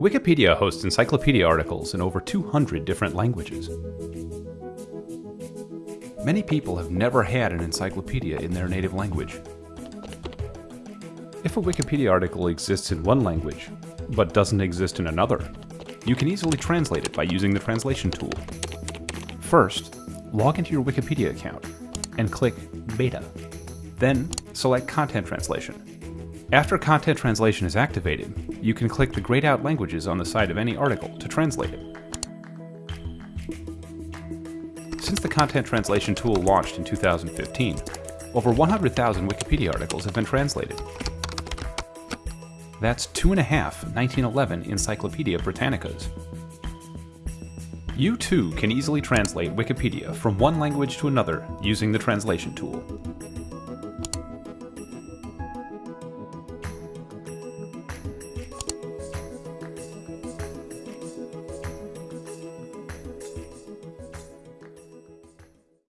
Wikipedia hosts encyclopedia articles in over 200 different languages. Many people have never had an encyclopedia in their native language. If a Wikipedia article exists in one language, but doesn't exist in another, you can easily translate it by using the translation tool. First, log into your Wikipedia account and click Beta. Then, select Content Translation. After content translation is activated, you can click the grayed out languages on the side of any article to translate it. Since the content translation tool launched in 2015, over 100,000 Wikipedia articles have been translated. That's two and a half 1911 Encyclopedia Britannicas. You too can easily translate Wikipedia from one language to another using the translation tool.